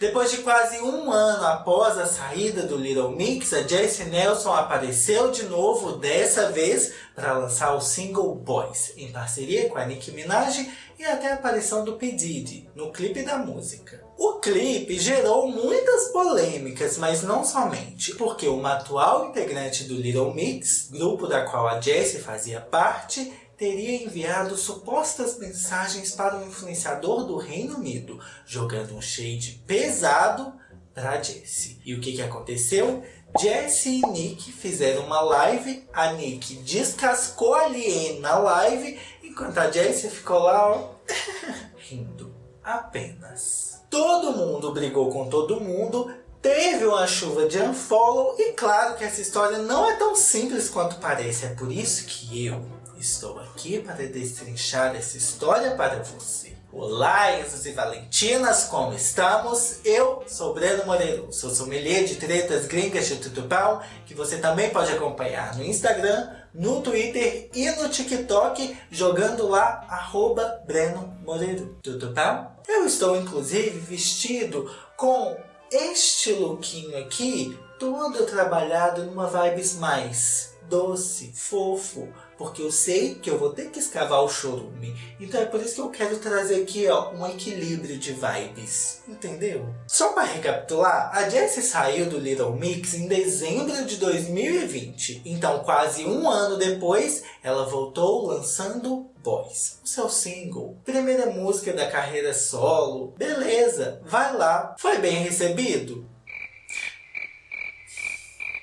Depois de quase um ano após a saída do Little Mix, a Jessie Nelson apareceu de novo, dessa vez para lançar o single Boys, em parceria com a Nicki Minaj e até a aparição do P. Diddy, no clipe da música. O clipe gerou muitas polêmicas, mas não somente, porque uma atual integrante do Little Mix, grupo da qual a Jessie fazia parte, teria enviado supostas mensagens para um influenciador do Reino Unido, jogando um shade pesado para Jessie. E o que, que aconteceu? Jessie e Nick fizeram uma live, a Nick descascou a Liane na live, enquanto a Jessie ficou lá, ó, rindo. Apenas. Todo mundo brigou com todo mundo, teve uma chuva de unfollow e claro que essa história não é tão simples quanto parece. É por isso que eu, Estou aqui para destrinchar essa história para você. Olá, Enzo e Valentinas, como estamos? Eu sou Breno Moreiro, sou sommelier de tretas gringas de tutupão, que você também pode acompanhar no Instagram, no Twitter e no TikTok, jogando lá, arroba Breno Moreiro. Tutupão? Eu estou, inclusive, vestido com este lookinho aqui, todo trabalhado numa vibes mais doce, fofo, porque eu sei que eu vou ter que escavar o chorume. Então é por isso que eu quero trazer aqui ó, um equilíbrio de vibes, entendeu? Só para recapitular, a Jessie saiu do Little Mix em dezembro de 2020. Então quase um ano depois, ela voltou lançando Boys, o seu single, primeira música da carreira solo. Beleza, vai lá. Foi bem recebido?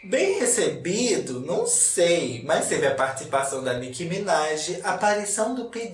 Bem recebido, não sei, mas teve a participação da Nicki Minaj, a aparição do P.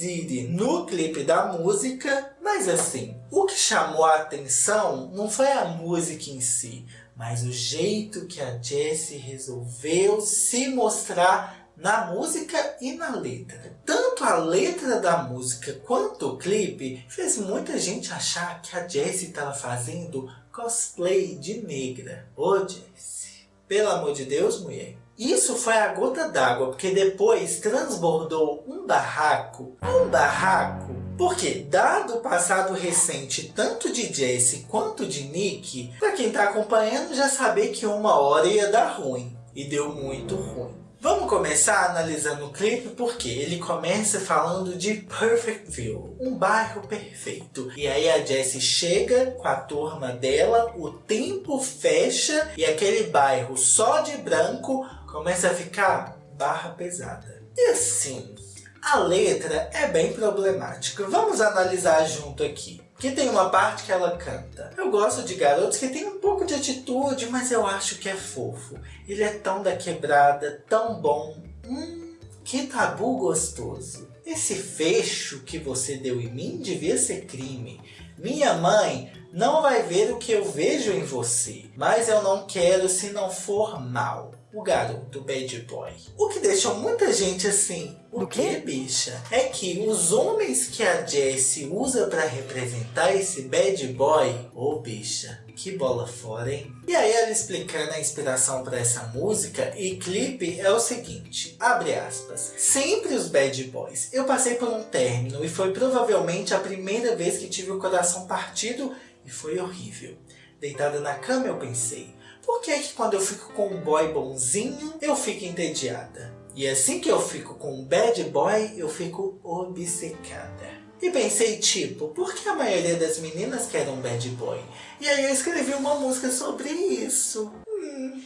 No clipe da música, mas assim, o que chamou a atenção não foi a música em si, mas o jeito que a Jessie resolveu se mostrar na música e na letra. Tanto a letra da música quanto o clipe fez muita gente achar que a Jessie estava fazendo cosplay de negra. Ô Jessie! Pelo amor de Deus, mulher. Isso foi a gota d'água, porque depois transbordou um barraco, um barraco, porque dado o passado recente tanto de Jesse quanto de Nick, para quem está acompanhando já saber que uma hora ia dar ruim, e deu muito ruim. Vamos começar analisando o clipe porque ele começa falando de Perfectville, um bairro perfeito. E aí a Jessie chega com a turma dela, o tempo fecha e aquele bairro só de branco começa a ficar barra pesada. E assim, a letra é bem problemática. Vamos analisar junto aqui que tem uma parte que ela canta. Eu gosto de garotos que tem um pouco de atitude, mas eu acho que é fofo. Ele é tão da quebrada, tão bom. Hum, que tabu gostoso. Esse fecho que você deu em mim devia ser crime. Minha mãe não vai ver o que eu vejo em você, mas eu não quero se não for mal o garoto bad boy. O que deixou muita gente assim, o que bicha? É que os homens que a Jessie usa para representar esse bad boy, ô oh, bicha, que bola fora, hein? E aí ela explicando a inspiração para essa música e clipe é o seguinte, abre aspas. Sempre os bad boys. Eu passei por um término e foi provavelmente a primeira vez que tive o coração partido e foi horrível. Deitada na cama eu pensei, por que que quando eu fico com um boy bonzinho, eu fico entediada? E assim que eu fico com um bad boy, eu fico obcecada. E pensei, tipo, por que a maioria das meninas quer um bad boy? E aí eu escrevi uma música sobre isso. Hum,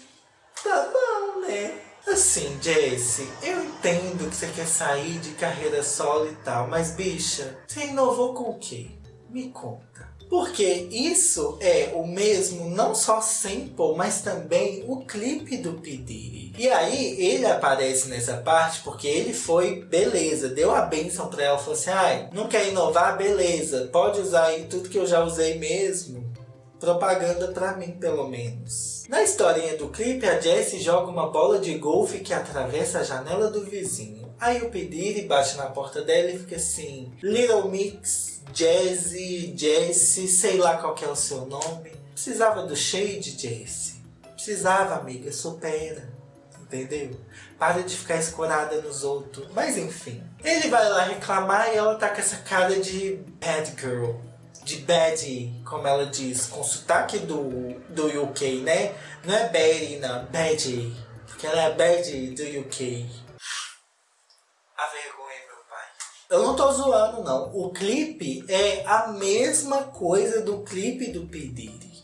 tá bom, né? Assim, Jessie, eu entendo que você quer sair de carreira solo e tal, mas bicha, você inovou com o quê? Me conta. Porque isso é o mesmo, não só sample, mas também o clipe do P. E aí ele aparece nessa parte porque ele foi, beleza, deu a benção pra ela, falou assim, ai, não quer inovar? Beleza, pode usar aí tudo que eu já usei mesmo. Propaganda pra mim, pelo menos. Na historinha do clipe, a Jessie joga uma bola de golfe que atravessa a janela do vizinho. Aí o P. bate na porta dela e fica assim, Little Mix, Jazzy, Jesse, sei lá qual que é o seu nome. Precisava do shade, Jesse. Precisava, amiga, supera. Entendeu? Para de ficar escorada nos outros. Mas enfim. Ele vai lá reclamar e ela tá com essa cara de bad girl. de bad, como ela diz, com sotaque do, do UK, né? Não é Betty, não, bad. Porque ela é bad do UK. A vergonha, meu pai. Eu não tô zoando, não. O clipe é a mesma coisa do clipe do P.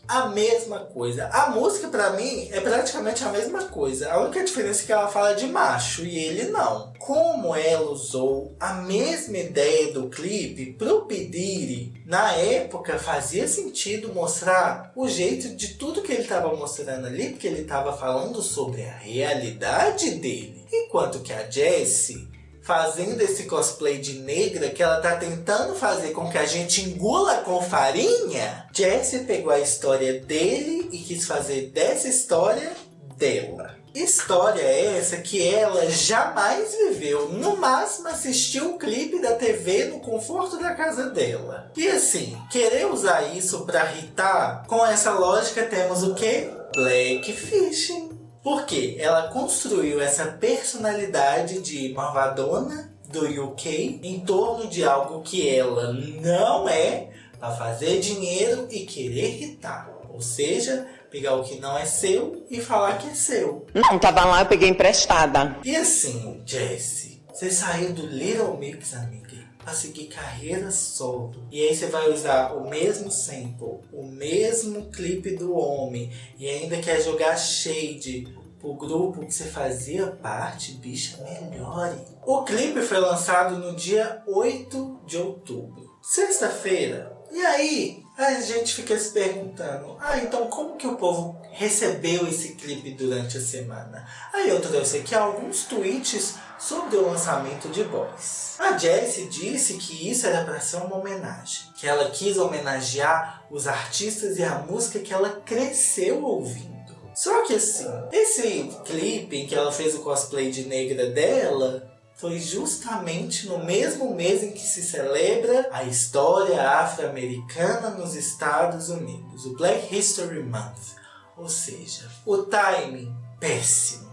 A mesma coisa. A música, pra mim, é praticamente a mesma coisa. A única diferença é que ela fala de macho e ele não. Como ela usou a mesma ideia do clipe pro Pediri, na época fazia sentido mostrar o jeito de tudo que ele estava mostrando ali, porque ele estava falando sobre a realidade dele. Enquanto que a Jessie fazendo esse cosplay de negra que ela tá tentando fazer com que a gente engula com farinha, Jessie pegou a história dele e quis fazer dessa história dela. História essa que ela jamais viveu, no máximo assistiu o clipe da TV no conforto da casa dela. E assim, querer usar isso para irritar, com essa lógica temos o que? Blackfishing. Porque ela construiu essa personalidade de malvadona do UK em torno de algo que ela não é para fazer dinheiro e querer irritar. Ou seja, pegar o que não é seu e falar que é seu. Não, tava lá, eu peguei emprestada. E assim, Jessie, você saiu do Little Mix, amiga, para seguir carreira solo. E aí você vai usar o mesmo sample, o mesmo clipe do homem e ainda quer jogar shade o grupo que você fazia parte, bicha, melhore. O clipe foi lançado no dia 8 de outubro, sexta-feira. E aí, a gente fica se perguntando, ah, então como que o povo recebeu esse clipe durante a semana? Aí eu trouxe aqui alguns tweets sobre o lançamento de Boys. A Jessie disse que isso era para ser uma homenagem, que ela quis homenagear os artistas e a música que ela cresceu ouvindo. Só que assim, esse clipe em que ela fez o cosplay de negra dela foi justamente no mesmo mês em que se celebra a história afro-americana nos Estados Unidos, o Black History Month. Ou seja, o timing péssimo,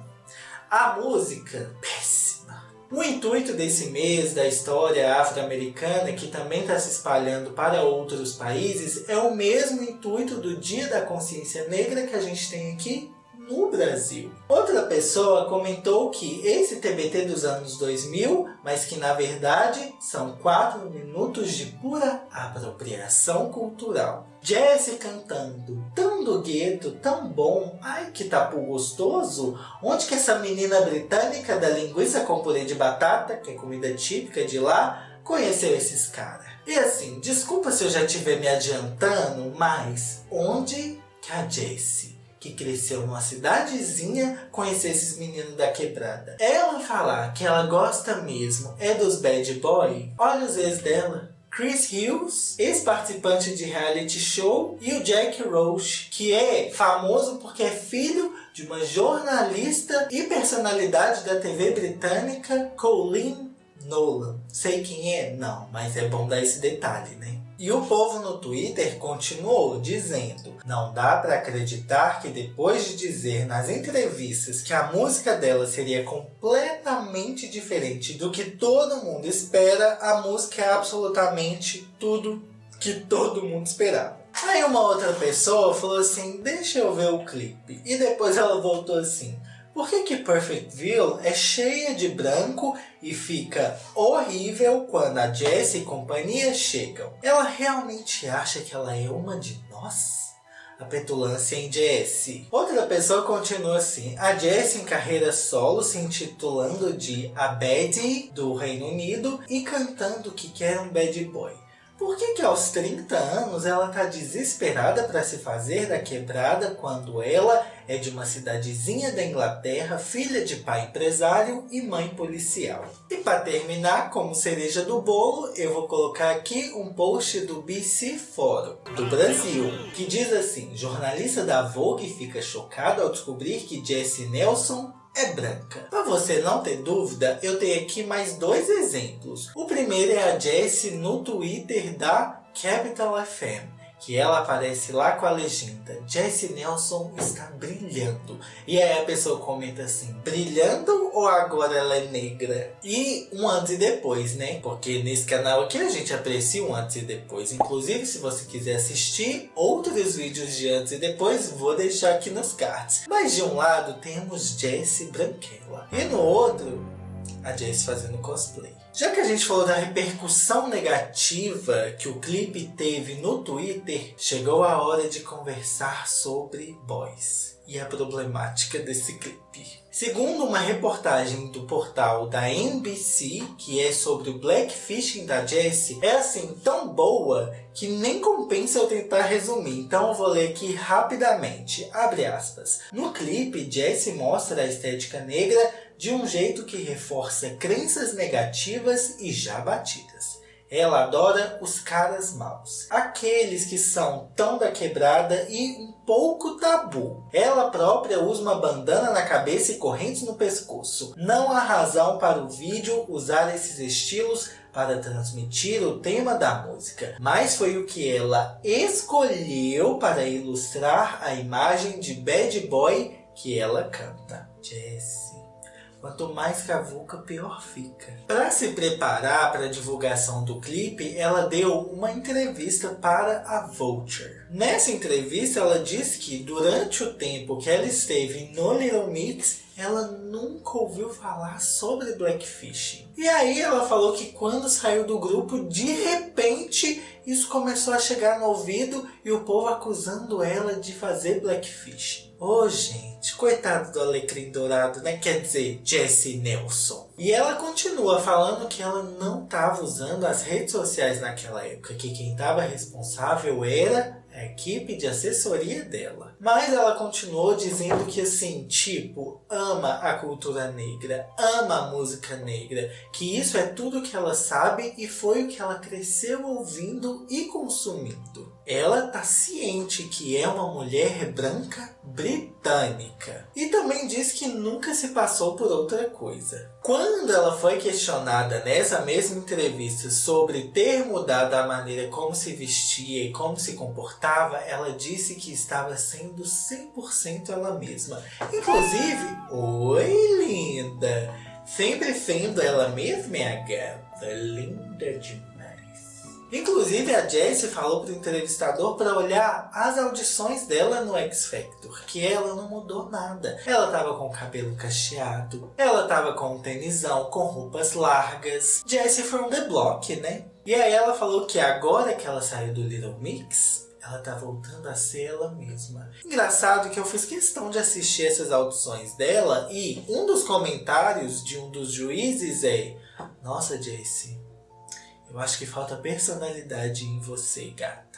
a música péssima. O intuito desse mês da história afro-americana, que também está se espalhando para outros países, é o mesmo intuito do Dia da Consciência Negra que a gente tem aqui no Brasil. Outra pessoa comentou que esse TBT dos anos 2000, mas que na verdade são 4 minutos de pura apropriação cultural. Jessie cantando, tão do gueto, tão bom, ai que tapu gostoso, onde que essa menina britânica da linguiça com purê de batata, que é comida típica de lá, conheceu esses caras? E assim, desculpa se eu já estiver me adiantando, mas onde que a Jessie que cresceu numa cidadezinha, conhecer esses meninos da quebrada. Ela falar que ela gosta mesmo é dos bad boy, olha os ex dela. Chris Hughes, ex-participante de reality show, e o Jack Roche, que é famoso porque é filho de uma jornalista e personalidade da TV britânica, Colleen Nolan. Sei quem é? Não, mas é bom dar esse detalhe, né? E o povo no Twitter continuou dizendo Não dá para acreditar que depois de dizer nas entrevistas que a música dela seria completamente diferente do que todo mundo espera, a música é absolutamente tudo que todo mundo esperava. Aí uma outra pessoa falou assim, deixa eu ver o clipe. E depois ela voltou assim, por que que Perfectville é cheia de branco e fica horrível quando a Jessie e companhia chegam? Ela realmente acha que ela é uma de nós? A petulância em Jessie. Outra pessoa continua assim. A Jessie em carreira solo se intitulando de A Bad do Reino Unido e cantando que quer um bad boy. Por que que aos 30 anos ela está desesperada para se fazer da quebrada quando ela é de uma cidadezinha da Inglaterra, filha de pai empresário e mãe policial? E para terminar, como cereja do bolo, eu vou colocar aqui um post do BC Fórum, do Brasil, que diz assim, jornalista da Vogue fica chocado ao descobrir que Jessie Nelson é branca. Para você não ter dúvida, eu tenho aqui mais dois exemplos. O primeiro é a Jessie no Twitter da Capital FM, que ela aparece lá com a legenda Jessie Nelson está brilhando. E aí a pessoa comenta assim, brilhando ou agora ela é negra? E um antes e depois, né? Porque nesse canal aqui a gente aprecia um antes e depois. Inclusive, se você quiser assistir outros vídeos de antes e depois, vou deixar aqui nos cards. Mas de um lado temos Jessie Branquela. E no outro, a Jessie fazendo cosplay. Já que a gente falou da repercussão negativa que o clipe teve no Twitter, chegou a hora de conversar sobre boys e a problemática desse clipe. Segundo uma reportagem do portal da NBC, que é sobre o blackfishing da Jessie, é assim tão boa que nem compensa eu tentar resumir, então eu vou ler aqui rapidamente. Abre aspas. No clipe, Jessie mostra a estética negra de um jeito que reforça crenças negativas e já batidas. Ela adora os caras maus, aqueles que são tão da quebrada e um pouco tabu. Ela própria usa uma bandana na cabeça e correntes no pescoço. Não há razão para o vídeo usar esses estilos para transmitir o tema da música, mas foi o que ela escolheu para ilustrar a imagem de bad boy que ela canta. Jessie. Quanto mais cavuca, pior fica. Para se preparar para a divulgação do clipe, ela deu uma entrevista para a Vulture. Nessa entrevista, ela disse que durante o tempo que ela esteve no Little Mix, ela nunca ouviu falar sobre Blackfish. E aí ela falou que quando saiu do grupo, de repente, isso começou a chegar no ouvido e o povo acusando ela de fazer Blackfish. Ô, oh, gente, coitado do alecrim dourado, né? Quer dizer, Jessie Nelson. E ela continua falando que ela não estava usando as redes sociais naquela época, que quem estava responsável era a equipe de assessoria dela. Mas ela continuou dizendo que assim, tipo, ama a cultura negra, ama a música negra, que isso é tudo que ela sabe e foi o que ela cresceu ouvindo e consumindo. Ela tá ciente que é uma mulher branca britânica. E também diz que nunca se passou por outra coisa. Quando ela foi questionada nessa mesma entrevista sobre ter mudado a maneira como se vestia e como se comportava, ela disse que estava sendo 100% ela mesma. Inclusive, oi linda! Sempre sendo ela mesma, minha gata. Linda demais. Inclusive a Jessie falou para o entrevistador para olhar as audições dela no X Factor, que ela não mudou nada. Ela tava com o cabelo cacheado, ela tava com um tenisão, com roupas largas. Jessie from the block, né? E aí ela falou que agora que ela saiu do Little Mix, ela tá voltando a ser ela mesma. Engraçado que eu fiz questão de assistir essas audições dela e um dos comentários de um dos juízes é Nossa, Jessie, eu acho que falta personalidade em você, gata.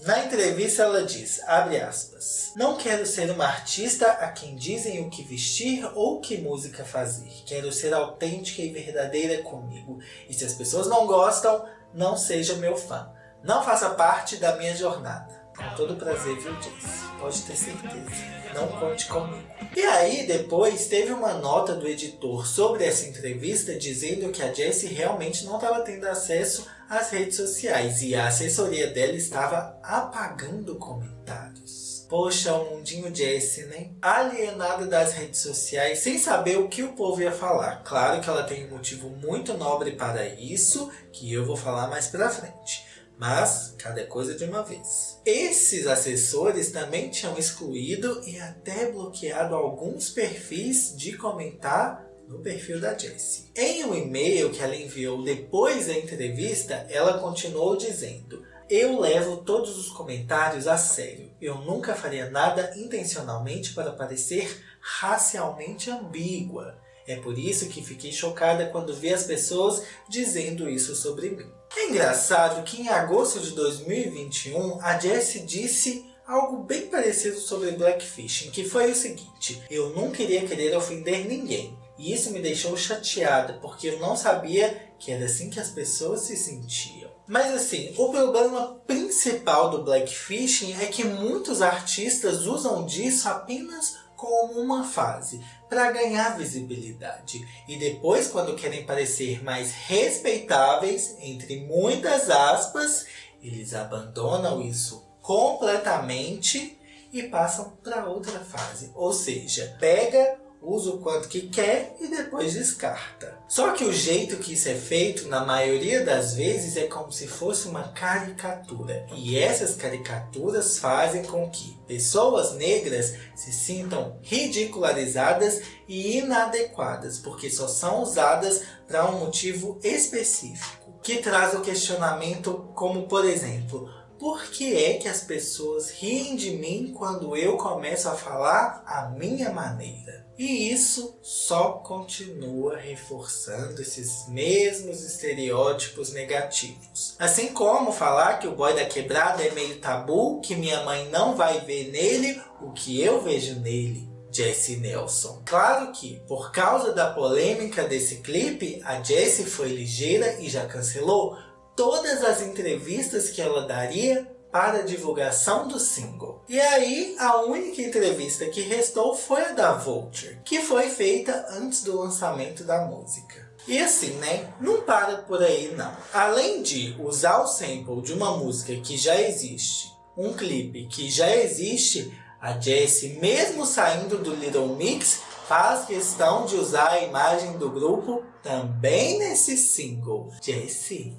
Na entrevista ela diz, abre aspas, Não quero ser uma artista a quem dizem o que vestir ou que música fazer. Quero ser autêntica e verdadeira comigo. E se as pessoas não gostam, não seja meu fã. Não faça parte da minha jornada. Com todo prazer, viu, Jace? Pode ter certeza não conte comigo. E aí, depois, teve uma nota do editor sobre essa entrevista dizendo que a Jessie realmente não estava tendo acesso às redes sociais e a assessoria dela estava apagando comentários. Poxa, o mundinho Jessie, né? Alienada das redes sociais, sem saber o que o povo ia falar. Claro que ela tem um motivo muito nobre para isso, que eu vou falar mais pra frente. Mas, cada coisa de uma vez. Esses assessores também tinham excluído e até bloqueado alguns perfis de comentar no perfil da Jessie. Em um e-mail que ela enviou depois da entrevista, ela continuou dizendo eu levo todos os comentários a sério. Eu nunca faria nada intencionalmente para parecer racialmente ambígua. É por isso que fiquei chocada quando vi as pessoas dizendo isso sobre mim. É engraçado que em agosto de 2021 a Jessie disse algo bem parecido sobre Blackfishing, que foi o seguinte, eu não queria querer ofender ninguém, e isso me deixou chateada, porque eu não sabia que era assim que as pessoas se sentiam. Mas assim, o problema principal do Blackfishing é que muitos artistas usam disso apenas como uma fase para ganhar visibilidade. E depois, quando querem parecer mais respeitáveis, entre muitas aspas, eles abandonam isso completamente e passam para outra fase. Ou seja, pega usa o quanto que quer e depois descarta. Só que o jeito que isso é feito, na maioria das vezes, é como se fosse uma caricatura. E essas caricaturas fazem com que pessoas negras se sintam ridicularizadas e inadequadas, porque só são usadas para um motivo específico. Que traz o questionamento como, por exemplo, por que é que as pessoas riem de mim quando eu começo a falar a minha maneira? E isso só continua reforçando esses mesmos estereótipos negativos. Assim como falar que o boy da quebrada é meio tabu, que minha mãe não vai ver nele o que eu vejo nele. Jessie Nelson. Claro que, por causa da polêmica desse clipe, a Jessie foi ligeira e já cancelou todas as entrevistas que ela daria para a divulgação do single. E aí, a única entrevista que restou foi a da Vulture, que foi feita antes do lançamento da música. E assim, né? Não para por aí não. Além de usar o sample de uma música que já existe, um clipe que já existe, a Jessie, mesmo saindo do Little Mix, faz questão de usar a imagem do grupo também nesse single. Jessie,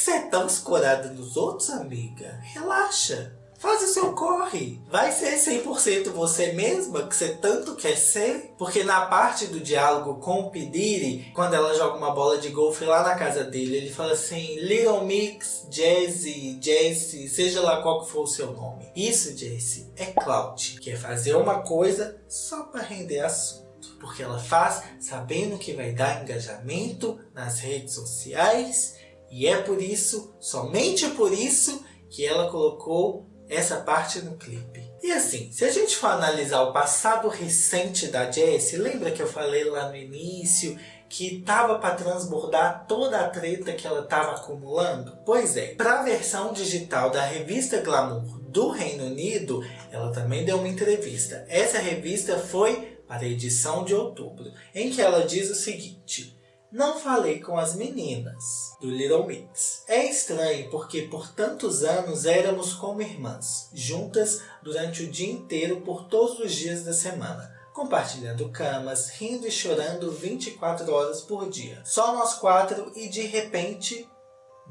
você é tão escorada nos outros, amiga? Relaxa. Faz o seu corre. Vai ser 100% você mesma que você tanto quer ser. Porque na parte do diálogo com o Pidiri, quando ela joga uma bola de golfe lá na casa dele, ele fala assim, Little Mix, Jazzy, Jesse, seja lá qual que for o seu nome. Isso, Jesse, é clout, que é fazer uma coisa só para render assunto porque ela faz sabendo que vai dar engajamento nas redes sociais e é por isso, somente por isso, que ela colocou essa parte no clipe. E assim, se a gente for analisar o passado recente da Jessie, lembra que eu falei lá no início que tava para transbordar toda a treta que ela estava acumulando? Pois é, para a versão digital da revista Glamour do Reino Unido, ela também deu uma entrevista. Essa revista foi para a edição de outubro, em que ela diz o seguinte não falei com as meninas do Little Mix. É estranho porque por tantos anos éramos como irmãs, juntas durante o dia inteiro por todos os dias da semana, compartilhando camas, rindo e chorando 24 horas por dia. Só nós quatro e de repente,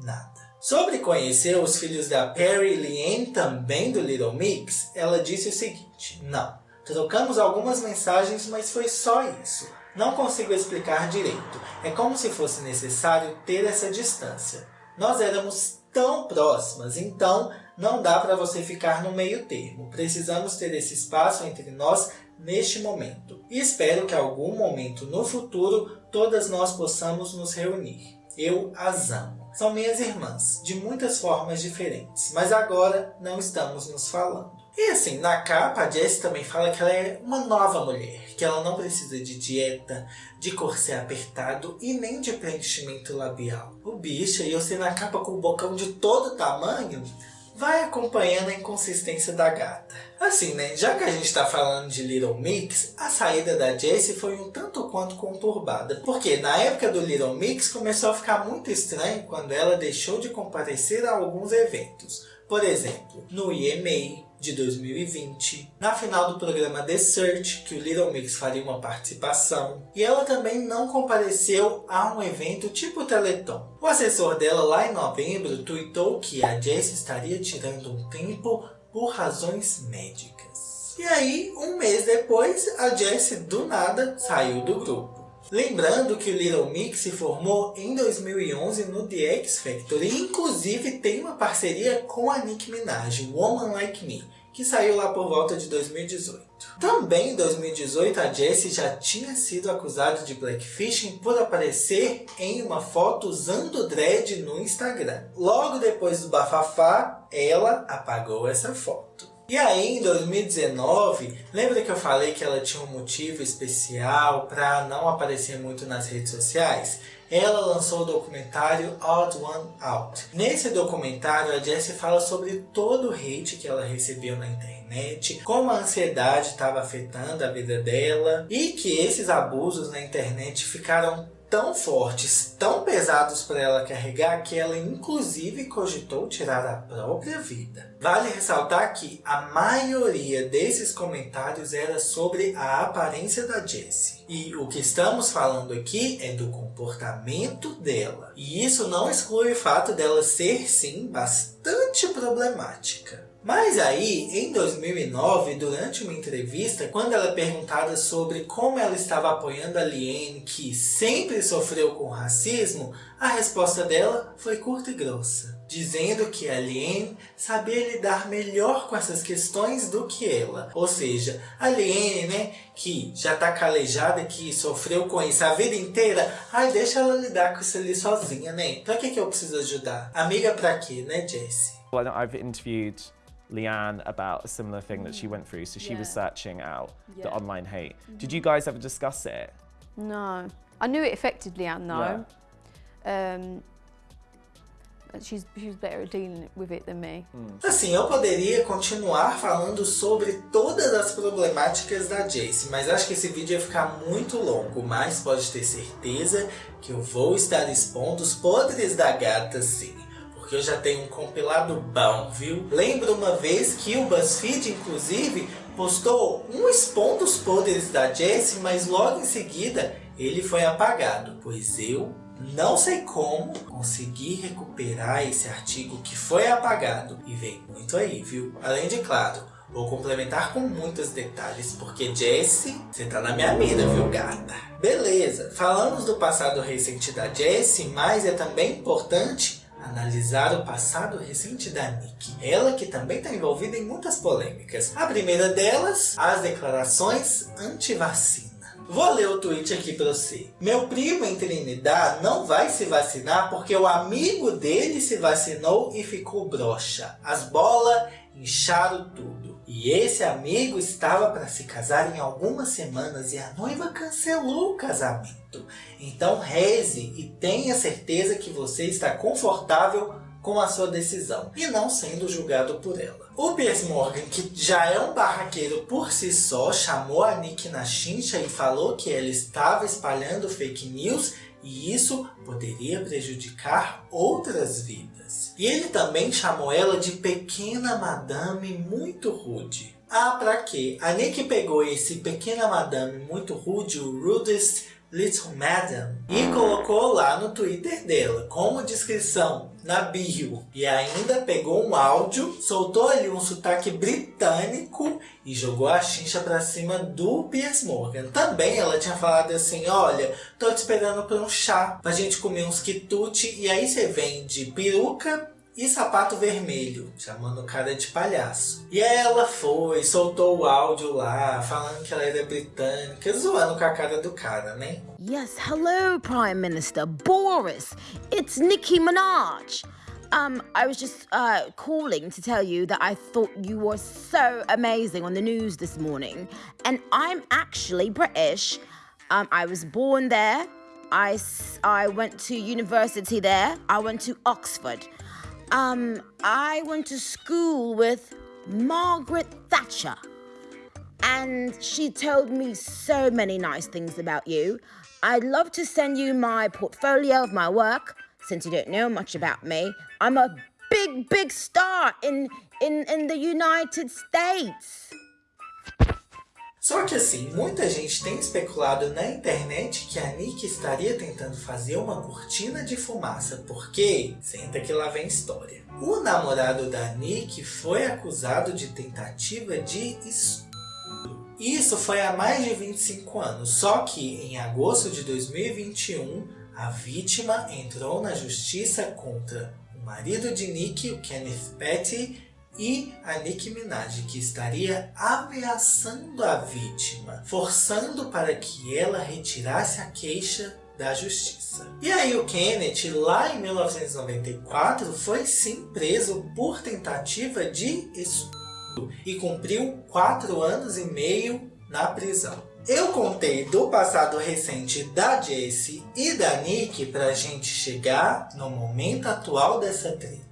nada. Sobre conhecer os filhos da Perry Liane, também do Little Mix, ela disse o seguinte, não, trocamos algumas mensagens, mas foi só isso. Não consigo explicar direito. É como se fosse necessário ter essa distância. Nós éramos tão próximas, então não dá para você ficar no meio termo. Precisamos ter esse espaço entre nós neste momento. E espero que algum momento no futuro todas nós possamos nos reunir. Eu as amo. São minhas irmãs, de muitas formas diferentes, mas agora não estamos nos falando. E assim, na capa a Jessie também fala que ela é uma nova mulher, que ela não precisa de dieta, de corset apertado e nem de preenchimento labial. O bicho, e você na capa com o bocão de todo tamanho, vai acompanhando a inconsistência da gata. Assim, né? Já que a gente está falando de Little Mix, a saída da Jessie foi um tanto quanto conturbada. Porque na época do Little Mix começou a ficar muito estranho quando ela deixou de comparecer a alguns eventos. Por exemplo, no EMA, de 2020, na final do programa The Search, que o Little Mix faria uma participação, e ela também não compareceu a um evento tipo Teleton. O assessor dela lá em novembro tweetou que a Jessie estaria tirando um tempo por razões médicas. E aí, um mês depois, a Jessie do nada saiu do grupo. Lembrando que o Little Mix se formou em 2011 no The X Factor e inclusive tem uma parceria com a Nicki Minaj, Woman Like Me, que saiu lá por volta de 2018. Também em 2018 a Jessie já tinha sido acusada de blackfishing por aparecer em uma foto usando dread no Instagram. Logo depois do bafafá, ela apagou essa foto. E aí, em 2019, lembra que eu falei que ela tinha um motivo especial para não aparecer muito nas redes sociais? Ela lançou o documentário Odd One Out. Nesse documentário, a Jessie fala sobre todo o hate que ela recebeu na internet, como a ansiedade estava afetando a vida dela e que esses abusos na internet ficaram tão fortes, tão pesados para ela carregar, que ela inclusive cogitou tirar a própria vida. Vale ressaltar que a maioria desses comentários era sobre a aparência da Jessie. E o que estamos falando aqui é do comportamento dela. E isso não exclui o fato dela ser, sim, bastante problemática. Mas aí, em 2009, durante uma entrevista, quando ela é perguntada sobre como ela estava apoiando a Liane, que sempre sofreu com racismo, a resposta dela foi curta e grossa, dizendo que a Liane sabia lidar melhor com essas questões do que ela. Ou seja, a Liane, né, que já está calejada, que sofreu com isso a vida inteira, ai, deixa ela lidar com isso ali sozinha, né? Pra que, que eu preciso ajudar? Amiga pra quê, né, Jessie? Well, I've interviewed Leanne about a similar thing that she went through. So she yeah. was searching out yeah. the online hate. Mm -hmm. Did you guys ever discuss it? No. I knew it affected Leanne though. Yeah. Um, she's, she's better at dealing with it than me. Hmm. Assim, eu poderia continuar falando sobre todas as problemáticas da Jace, mas acho que esse vídeo ia ficar muito longo, mas pode ter certeza que eu vou estar expondo os podres da gata sim porque eu já tenho um compilado bom, viu? Lembro uma vez que o BuzzFeed, inclusive, postou um expondo os poderes da Jessie, mas logo em seguida ele foi apagado, pois eu não sei como consegui recuperar esse artigo que foi apagado. E vem muito aí, viu? Além de, claro, vou complementar com muitos detalhes, porque Jessie, você tá na minha mira, viu gata? Beleza, falamos do passado recente da Jessie, mas é também importante analisar o passado recente da Nick. Ela que também está envolvida em muitas polêmicas. A primeira delas, as declarações anti-vacina. Vou ler o tweet aqui para você. Meu primo em Trinidad não vai se vacinar porque o amigo dele se vacinou e ficou broxa. As bolas incharam tudo. E esse amigo estava para se casar em algumas semanas e a noiva cancelou o casamento. Então reze e tenha certeza que você está confortável com a sua decisão e não sendo julgado por ela. O Piers Morgan, que já é um barraqueiro por si só, chamou a Nick na chincha e falou que ela estava espalhando fake news e isso poderia prejudicar outras vidas. E ele também chamou ela de pequena madame muito rude. Ah, pra quê? A Nick pegou esse pequena madame muito rude, o rudest Little Madam e colocou lá no Twitter dela como descrição na bio e ainda pegou um áudio, soltou ali um sotaque britânico e jogou a chincha pra cima do Piers Morgan. Também ela tinha falado assim, olha, tô te esperando pra um chá, pra gente comer uns quitute e aí você vem de peruca e sapato vermelho, chamando o cara de palhaço. E ela foi, soltou o áudio lá, falando que ela era britânica, zoando com a cara do cara, né? Yes, hello Prime Minister Boris. It's Nicki Minaj. Um, I was just uh, calling to tell you that I thought you were so amazing on the news this morning. And I'm actually British. Um, I was born there. I, I went to university there. I went to Oxford. Um, I went to school with Margaret Thatcher. And she told me so many nice things about you. I'd love to send you my portfolio of my work, since you don't know much about me. I'm a big, big star in, in, in the United States. Só que assim, muita gente tem especulado na internet que a Nick estaria tentando fazer uma cortina de fumaça, porque, senta que lá vem história. O namorado da Nick foi acusado de tentativa de estupro. Isso foi há mais de 25 anos, só que em agosto de 2021, a vítima entrou na justiça contra o marido de Nick, o Kenneth Petty, e a Nicki Minaj, que estaria ameaçando a vítima, forçando para que ela retirasse a queixa da justiça. E aí o Kenneth, lá em 1994, foi sim preso por tentativa de estupro e cumpriu quatro anos e meio na prisão. Eu contei do passado recente da Jessie e da Nick para a gente chegar no momento atual dessa treta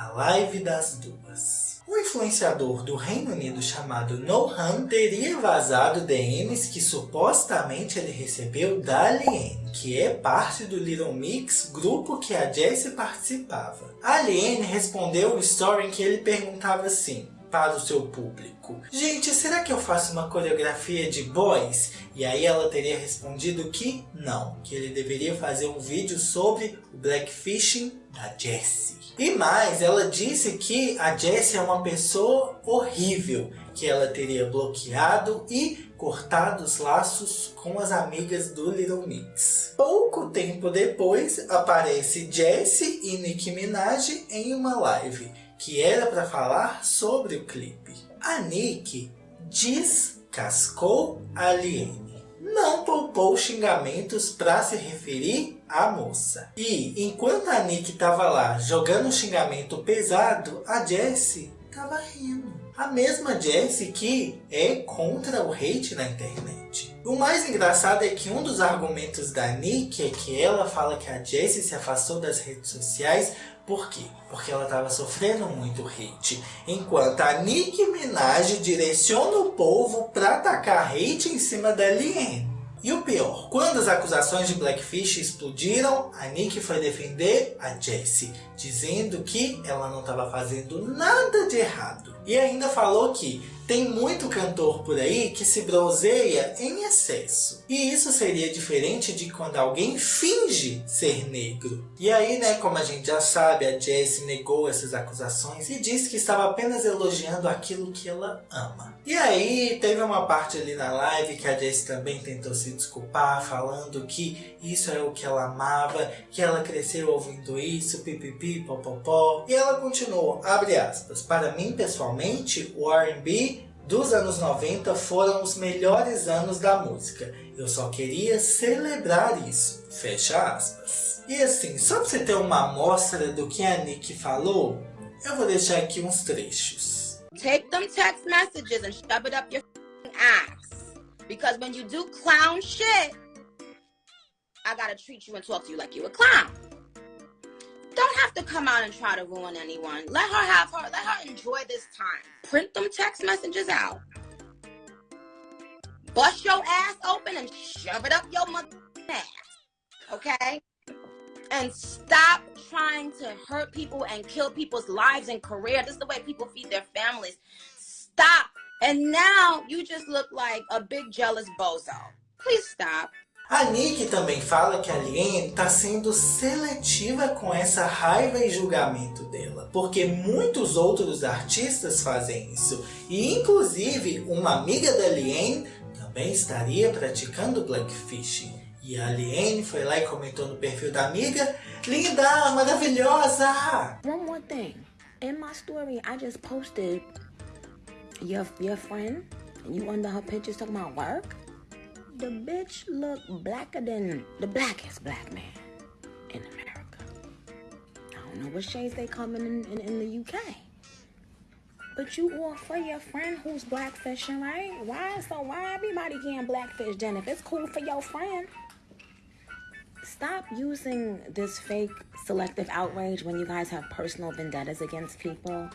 a live das duas. um influenciador do Reino Unido chamado Nohan teria vazado DMs que supostamente ele recebeu da Aliene, que é parte do Little Mix, grupo que a Jessie participava. A respondeu o story em que ele perguntava assim, para o seu público. Gente, será que eu faço uma coreografia de boys? E aí ela teria respondido que não, que ele deveria fazer um vídeo sobre o blackfishing da Jessie. E mais, ela disse que a Jessie é uma pessoa horrível, que ela teria bloqueado e cortado os laços com as amigas do Little Mix. Pouco tempo depois, aparece Jessie e Nicki Minaj em uma live que era para falar sobre o clipe. A Nick descascou a Liene. Não poupou xingamentos para se referir à moça. E enquanto a Nick estava lá jogando um xingamento pesado, a Jessie estava rindo. A mesma Jessie que é contra o hate na internet. O mais engraçado é que um dos argumentos da Nick é que ela fala que a Jessie se afastou das redes sociais por quê? Porque ela estava sofrendo muito hate. Enquanto a Nicki Minaj direciona o povo para atacar hate em cima da Liane. E o pior, quando as acusações de Blackfish explodiram, a Nick foi defender a Jessie, dizendo que ela não estava fazendo nada de errado. E ainda falou que tem muito cantor por aí que se bronzeia em excesso. E isso seria diferente de quando alguém finge ser negro. E aí, né, como a gente já sabe, a Jessie negou essas acusações e disse que estava apenas elogiando aquilo que ela ama. E aí, teve uma parte ali na live que a Jessie também tentou se desculpar, falando que isso é o que ela amava, que ela cresceu ouvindo isso, pipipi, popopó. E ela continuou, abre aspas, para mim pessoalmente, o R&B dos anos 90 foram os melhores anos da música. Eu só queria celebrar isso. Fecha aspas. E assim, só pra você ter uma amostra do que a Nick falou, eu vou deixar aqui uns trechos. Take them text messages and shove it up your ass. Because when you do clown shit, I gotta treat you and talk to you like you a clown. Don't have to come out and try to ruin anyone. Let her have her, let her enjoy this time. Print them text messages out. Bust your ass open and shove it up your mother ass. Okay? And stop trying to hurt people and kill people's lives and career. This is the way people feed their families. Stop. And now you just look like a big jealous bozo. Please stop. A Nick também fala que a Lien está sendo seletiva com essa raiva e julgamento dela, porque muitos outros artistas fazem isso, e inclusive uma amiga da Lien também estaria praticando blackfishing. E a Liane foi lá e comentou no perfil da amiga, linda, maravilhosa! One more thing, in my story I just posted your, your friend, you under her pictures talking about work. The bitch look blacker than the blackest black man in America. I don't know what shades they come in in, in the UK. But you all for your friend who's blackfishing, right? Why? So why everybody getting blackfish then? If it's cool for your friend, stop using this fake selective outrage when you guys have personal vendettas against people.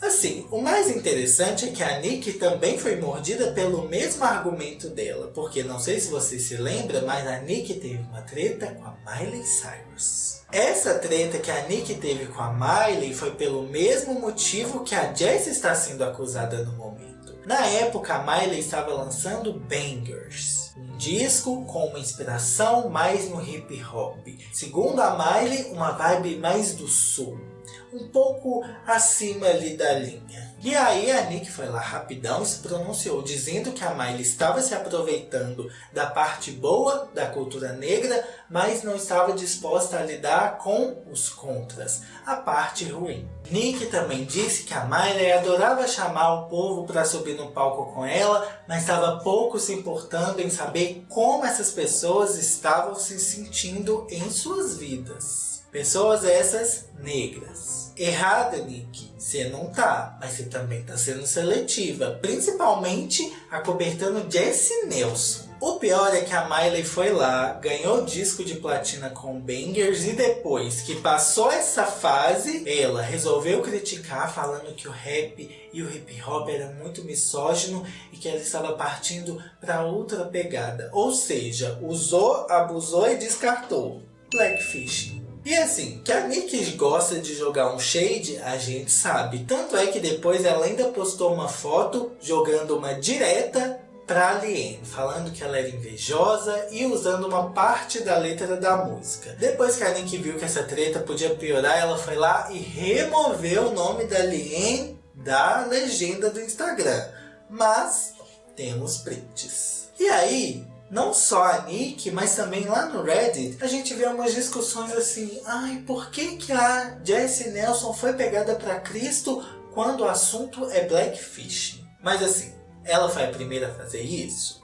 Assim, o mais interessante é que a Nick também foi mordida pelo mesmo argumento dela, porque não sei se você se lembra, mas a Nick teve uma treta com a Miley Cyrus. Essa treta que a Nick teve com a Miley foi pelo mesmo motivo que a Jess está sendo acusada no momento. Na época, a Miley estava lançando Bangers, um disco com uma inspiração mais no hip hop. Segundo a Miley, uma vibe mais do sul um pouco acima ali da linha. E aí a Nick foi lá rapidão e se pronunciou, dizendo que a Miley estava se aproveitando da parte boa da cultura negra, mas não estava disposta a lidar com os contras, a parte ruim. Nick também disse que a Miley adorava chamar o povo para subir no palco com ela, mas estava pouco se importando em saber como essas pessoas estavam se sentindo em suas vidas. Pessoas essas negras. Errada, Nick, você não tá, mas você também tá sendo seletiva, principalmente acobertando Jesse Nelson. O pior é que a Miley foi lá, ganhou disco de platina com Bangers e depois que passou essa fase, ela resolveu criticar falando que o rap e o hip hop era muito misógino e que ela estava partindo para outra pegada. Ou seja, usou, abusou e descartou. Blackfish. E assim, que a Nick gosta de jogar um shade, a gente sabe. Tanto é que depois ela ainda postou uma foto jogando uma direta para Aliene, falando que ela era invejosa e usando uma parte da letra da música. Depois que a Nick viu que essa treta podia piorar, ela foi lá e removeu o nome da Aliene da legenda do Instagram. Mas temos prints. E aí, não só a Nick, mas também lá no Reddit, a gente vê umas discussões assim, ai, por que que a Jessie Nelson foi pegada para Cristo quando o assunto é Blackfish? Mas assim, ela foi a primeira a fazer isso?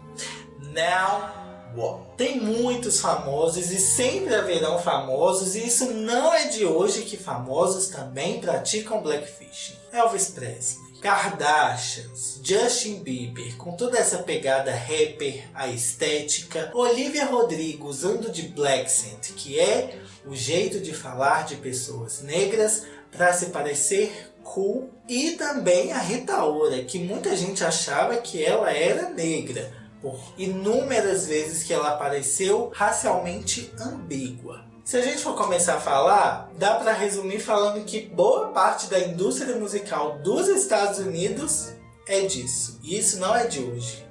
Now? Tem muitos famosos e sempre haverão famosos e isso não é de hoje que famosos também praticam Blackfish. Elvis Presley. Kardashians, Justin Bieber, com toda essa pegada rapper, a estética, Olivia Rodrigo usando de black scent, que é o jeito de falar de pessoas negras para se parecer cool, e também a Rita Ora, que muita gente achava que ela era negra, por inúmeras vezes que ela apareceu racialmente ambígua. Se a gente for começar a falar, dá para resumir falando que boa parte da indústria musical dos Estados Unidos é disso. E isso não é de hoje,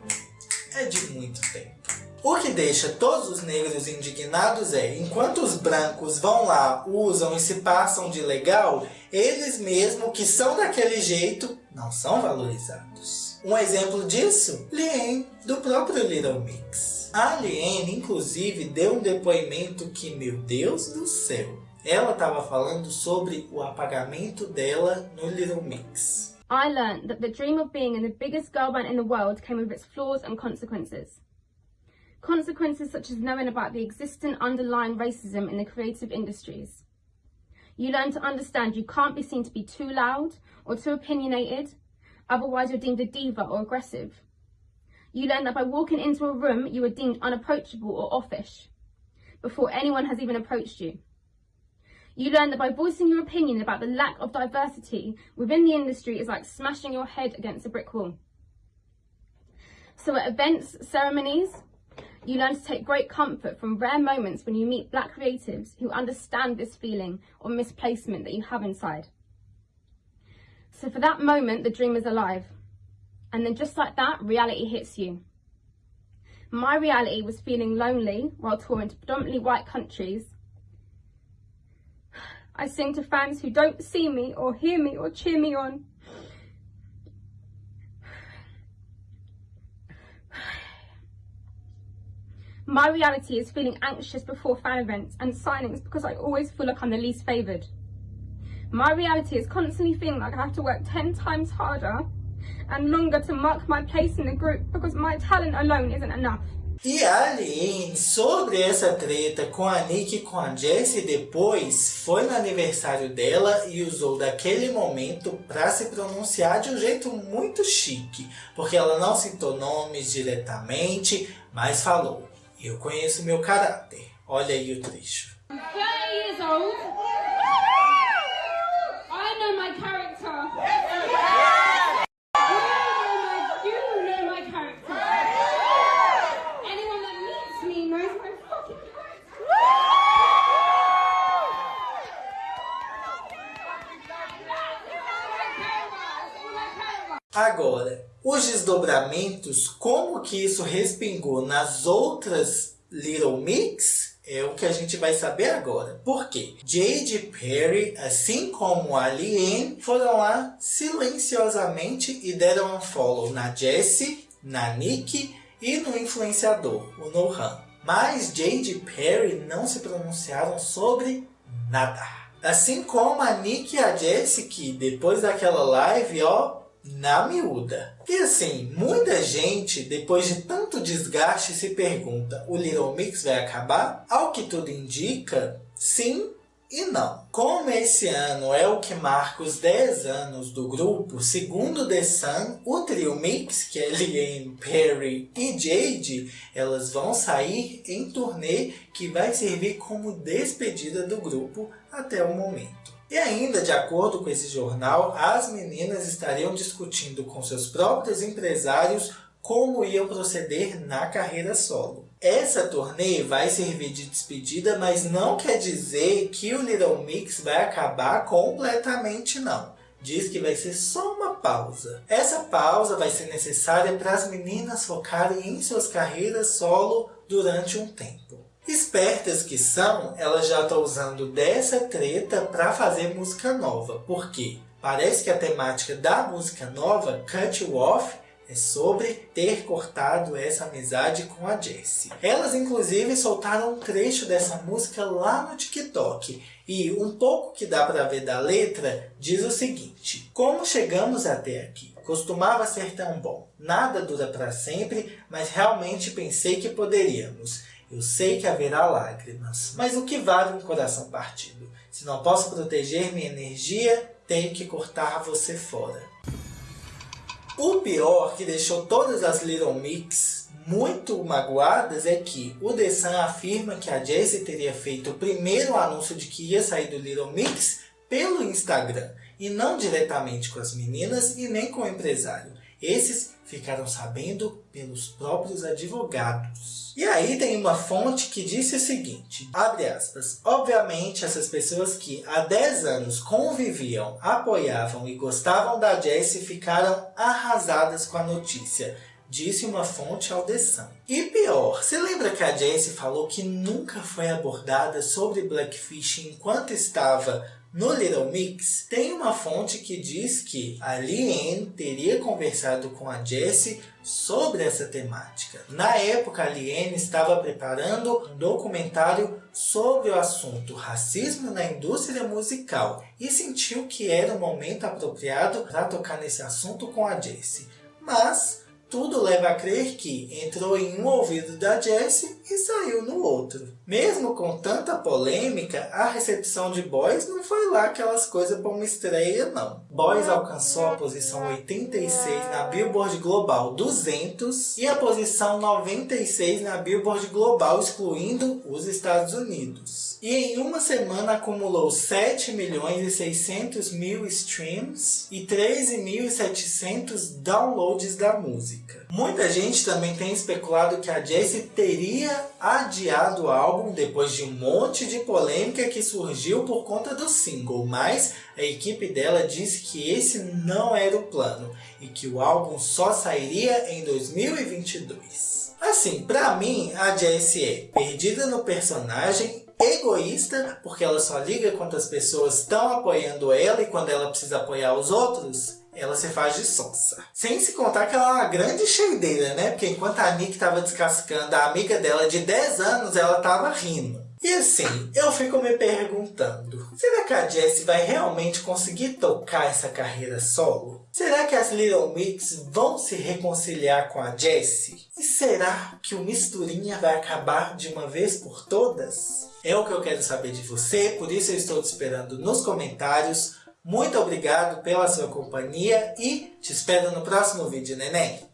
é de muito tempo. O que deixa todos os negros indignados é, enquanto os brancos vão lá, usam e se passam de legal, eles mesmos que são daquele jeito, não são valorizados. Um exemplo disso, Lien, do próprio Little Mix. A inclusive, deu um depoimento que, meu Deus do céu, ela estava falando sobre o apagamento dela no Little Mix. I learned that the dream of being in the biggest girl band in the world came with its flaws and consequences. Consequences such as knowing about the existent underlying racism in the creative industries. You learn to understand you can't be seen to be too loud or too opinionated, otherwise you're deemed a diva or aggressive. You learn that by walking into a room, you are deemed unapproachable or offish before anyone has even approached you. You learn that by voicing your opinion about the lack of diversity within the industry is like smashing your head against a brick wall. So at events, ceremonies, you learn to take great comfort from rare moments when you meet black creatives who understand this feeling or misplacement that you have inside. So for that moment, the dream is alive. And then just like that, reality hits you. My reality was feeling lonely while touring to predominantly white countries. I sing to fans who don't see me or hear me or cheer me on. My reality is feeling anxious before fan events and signings because I always feel like I'm the least favoured. My reality is constantly feeling like I have to work 10 times harder and longer to mark my place in the group because my talent alone isn't enough. E Aline, sobre essa treta com a Nick e com a Jessie depois, foi no aniversário dela e usou daquele momento para se pronunciar de um jeito muito chique, porque ela não citou nomes diretamente, mas falou, eu conheço meu caráter, olha aí o trecho. Agora, os desdobramentos, como que isso respingou nas outras Little Mix, é o que a gente vai saber agora. Por quê? Jade Perry, assim como a Liane, foram lá silenciosamente e deram um follow na Jessie, na Nick e no influenciador, o Nohan. Mas Jade Perry não se pronunciaram sobre nada. Assim como a Nick e a Jessie, que depois daquela live, ó, na miúda. E assim, muita gente, depois de tanto desgaste, se pergunta, o Little Mix vai acabar? Ao que tudo indica, sim e não. Como esse ano é o que marca os 10 anos do grupo, segundo The Sun, o trio Mix, que é Liane, Perry e Jade, elas vão sair em turnê que vai servir como despedida do grupo até o momento. E ainda, de acordo com esse jornal, as meninas estariam discutindo com seus próprios empresários como iam proceder na carreira solo. Essa turnê vai servir de despedida, mas não quer dizer que o Little Mix vai acabar completamente não. Diz que vai ser só uma pausa. Essa pausa vai ser necessária para as meninas focarem em suas carreiras solo durante um tempo. Espertas que são, elas já estão usando dessa treta para fazer música nova. Por quê? Parece que a temática da música nova, Cut You Off, é sobre ter cortado essa amizade com a Jessie. Elas inclusive soltaram um trecho dessa música lá no TikTok. E um pouco que dá para ver da letra diz o seguinte. Como chegamos até aqui? Costumava ser tão bom. Nada dura para sempre, mas realmente pensei que poderíamos. Eu sei que haverá lágrimas, mas o que vale um coração partido? Se não posso proteger minha energia, tenho que cortar você fora. O pior que deixou todas as Little Mix muito magoadas é que o The Sun afirma que a Jessie teria feito o primeiro anúncio de que ia sair do Little Mix pelo Instagram e não diretamente com as meninas e nem com o empresário. Esses ficaram sabendo pelos próprios advogados. E aí tem uma fonte que disse o seguinte, abre aspas, obviamente essas pessoas que há 10 anos conviviam, apoiavam e gostavam da Jessie ficaram arrasadas com a notícia, disse uma fonte ao The Sun. E pior, você lembra que a Jessie falou que nunca foi abordada sobre Blackfish enquanto estava no Little Mix, tem uma fonte que diz que a teria conversado com a Jessie sobre essa temática. Na época, a estava preparando um documentário sobre o assunto racismo na indústria musical e sentiu que era o momento apropriado para tocar nesse assunto com a Jessie. Mas tudo leva a crer que entrou em um ouvido da Jessie e saiu no outro. Mesmo com tanta polêmica, a recepção de Boys não foi lá aquelas coisas para uma estreia não. Boys alcançou a posição 86 na Billboard Global 200 e a posição 96 na Billboard Global, excluindo os Estados Unidos. E em uma semana acumulou 7 milhões e 600 mil streams e 13.700 downloads da música. Muita gente também tem especulado que a Jessie teria adiado o álbum depois de um monte de polêmica que surgiu por conta do single, mas a equipe dela disse que esse não era o plano e que o álbum só sairia em 2022. Assim, pra mim, a Jessie é perdida no personagem, egoísta, porque ela só liga quando as pessoas estão apoiando ela e quando ela precisa apoiar os outros, ela se faz de sonsa. Sem se contar que ela é uma grande cheideira, né? Porque enquanto a Nick estava descascando a amiga dela de 10 anos, ela estava rindo. E assim, eu fico me perguntando, será que a Jessie vai realmente conseguir tocar essa carreira solo? Será que as Little Mix vão se reconciliar com a Jessie? E será que o Misturinha vai acabar de uma vez por todas? É o que eu quero saber de você, por isso eu estou te esperando nos comentários. Muito obrigado pela sua companhia e te espero no próximo vídeo, neném.